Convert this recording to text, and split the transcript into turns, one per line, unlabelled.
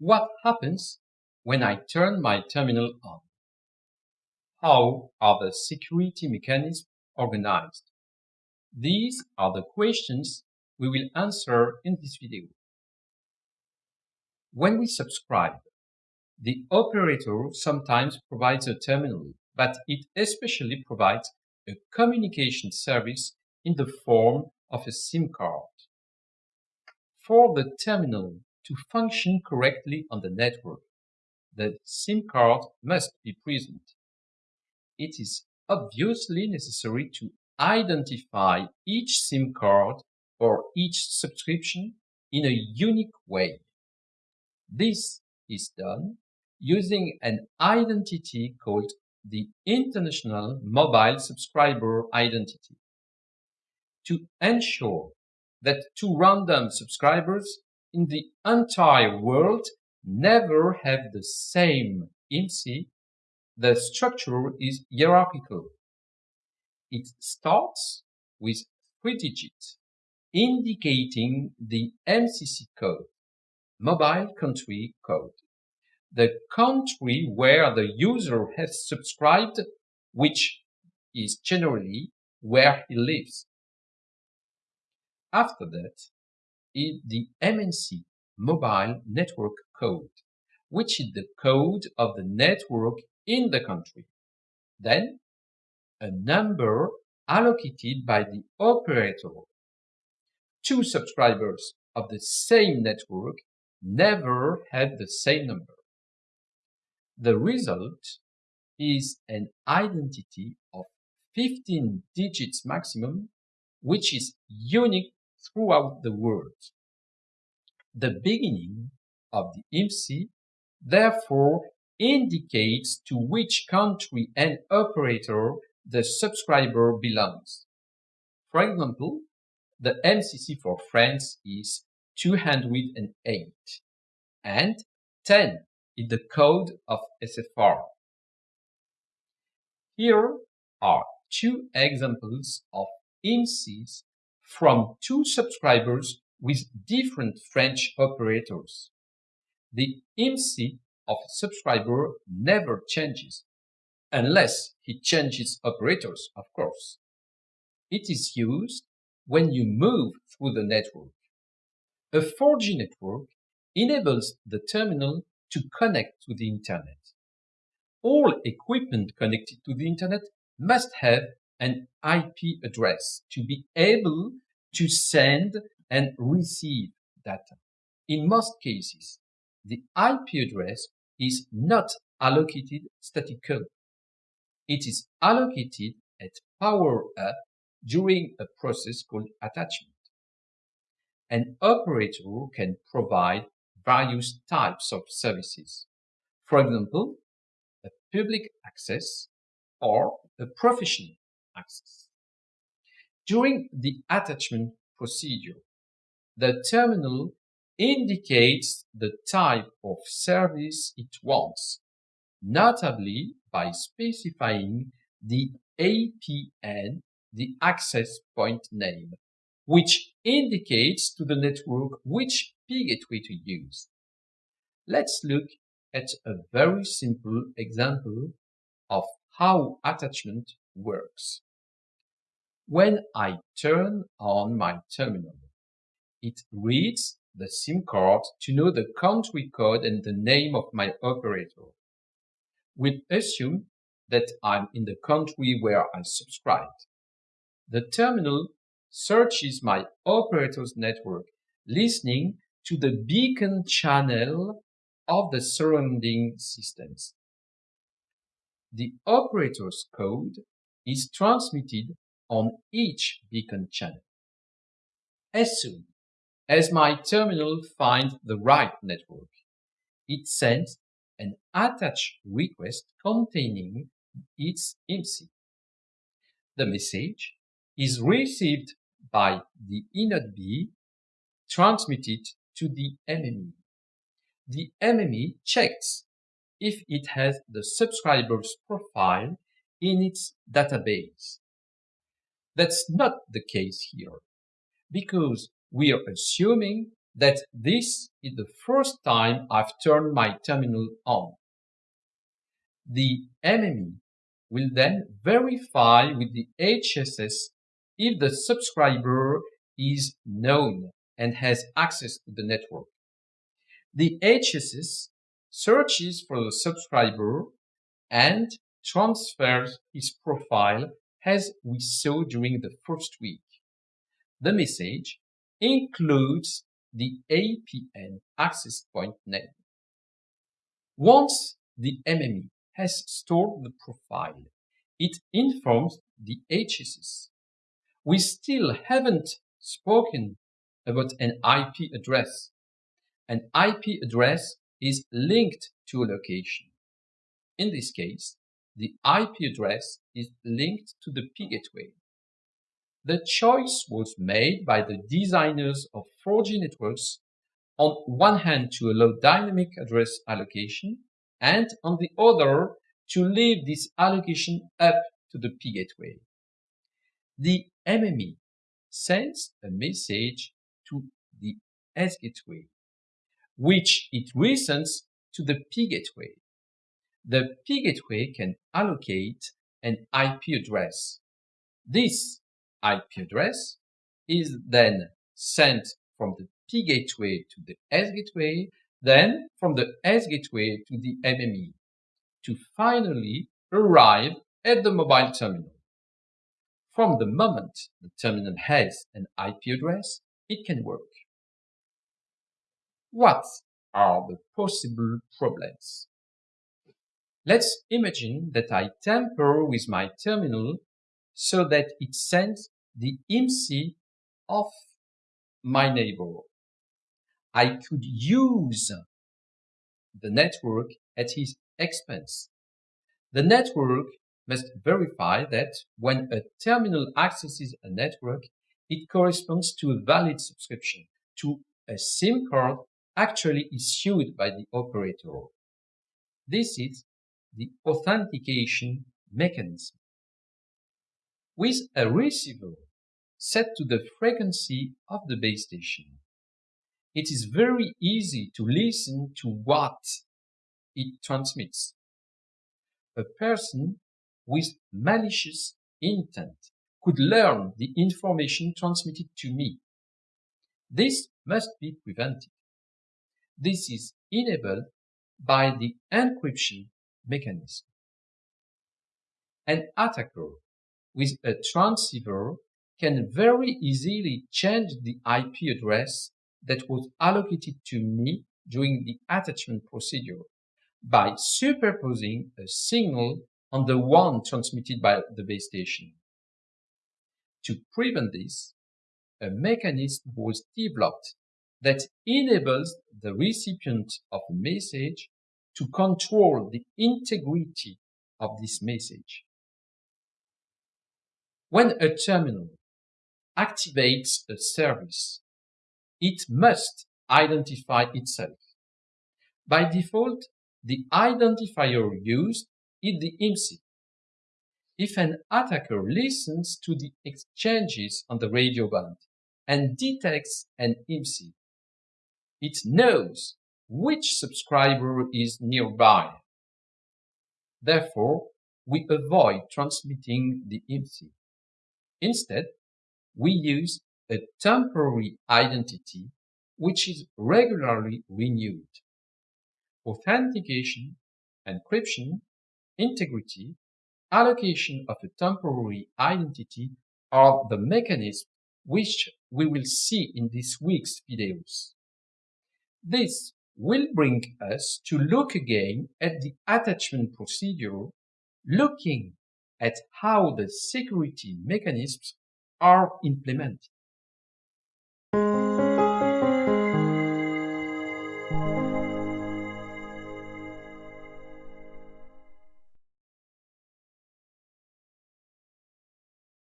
What happens when I turn my terminal on? How are the security mechanisms organized? These are the questions we will answer in this video. When we subscribe, the operator sometimes provides a terminal, but it especially provides a communication service in the form of a SIM card. For the terminal to function correctly on the network, the SIM card must be present. It is obviously necessary to identify each SIM card or each subscription in a unique way. This is done using an identity called the International Mobile Subscriber Identity. To ensure that two random subscribers in the entire world never have the same IMSI, the structure is hierarchical. It starts with three digits, indicating the MCC code, mobile country code, the country where the user has subscribed, which is generally where he lives. After that is the MNC mobile network code, which is the code of the network in the country. Then a number allocated by the operator. Two subscribers of the same network never had the same number. The result is an identity of 15 digits maximum, which is unique throughout the world. The beginning of the IMSI therefore indicates to which country and operator the subscriber belongs. For example, the MCC for France is 208 and 10 is the code of SFR. Here are two examples of IMSIs from two subscribers with different French operators. The IMSI of a subscriber never changes, unless he changes operators, of course. It is used when you move through the network. A 4G network enables the terminal to connect to the internet. All equipment connected to the internet must have an IP address to be able to send and receive data. In most cases, the IP address is not allocated statically. It is allocated at power up during a process called attachment. An operator can provide various types of services. For example, a public access or a professional access. During the attachment procedure, the terminal indicates the type of service it wants, notably by specifying the APN, the access point name, which indicates to the network which gateway to use. Let's look at a very simple example of how attachment works. When I turn on my terminal, it reads the SIM card to know the country code and the name of my operator. We'll assume that I'm in the country where I subscribed. The terminal searches my operator's network, listening to the beacon channel of the surrounding systems. The operator's code is transmitted on each beacon channel. As soon as my terminal finds the right network, it sends an attach request containing its IMSI. The message is received by the eNodeB, transmitted to the MME. The MME checks if it has the subscriber's profile in its database. That's not the case here, because we are assuming that this is the first time I've turned my terminal on. The MME will then verify with the HSS if the subscriber is known and has access to the network. The HSS searches for the subscriber and transfers his profile as we saw during the first week. The message includes the APN access point name. Once the MME has stored the profile, it informs the HSS. We still haven't spoken about an IP address. An IP address is linked to a location. In this case, the IP address is linked to the P gateway. The choice was made by the designers of 4G networks on one hand to allow dynamic address allocation and on the other to leave this allocation up to the P gateway. The MME sends a message to the S gateway, which it resends to the P gateway. The P gateway can allocate an IP address. This IP address is then sent from the P gateway to the S gateway, then from the S gateway to the MME, to finally arrive at the mobile terminal. From the moment the terminal has an IP address, it can work. What are the possible problems? Let's imagine that I tamper with my terminal so that it sends the IMSI of my neighbor. I could use the network at his expense. The network must verify that when a terminal accesses a network, it corresponds to a valid subscription to a SIM card actually issued by the operator. This is the authentication mechanism. With a receiver set to the frequency of the base station, it is very easy to listen to what it transmits. A person with malicious intent could learn the information transmitted to me. This must be prevented. This is enabled by the encryption mechanism. An attacker with a transceiver can very easily change the IP address that was allocated to me during the attachment procedure by superposing a signal on the one transmitted by the base station. To prevent this, a mechanism was developed that enables the recipient of a message to control the integrity of this message. When a terminal activates a service, it must identify itself. By default, the identifier used is the IMSI. If an attacker listens to the exchanges on the radio band and detects an IMSI, it knows which subscriber is nearby. Therefore, we avoid transmitting the IMSI. Instead, we use a temporary identity which is regularly renewed. Authentication, encryption, integrity, allocation of a temporary identity are the mechanisms which we will see in this week's videos. This will bring us to look again at the attachment procedure, looking at how the security mechanisms are implemented.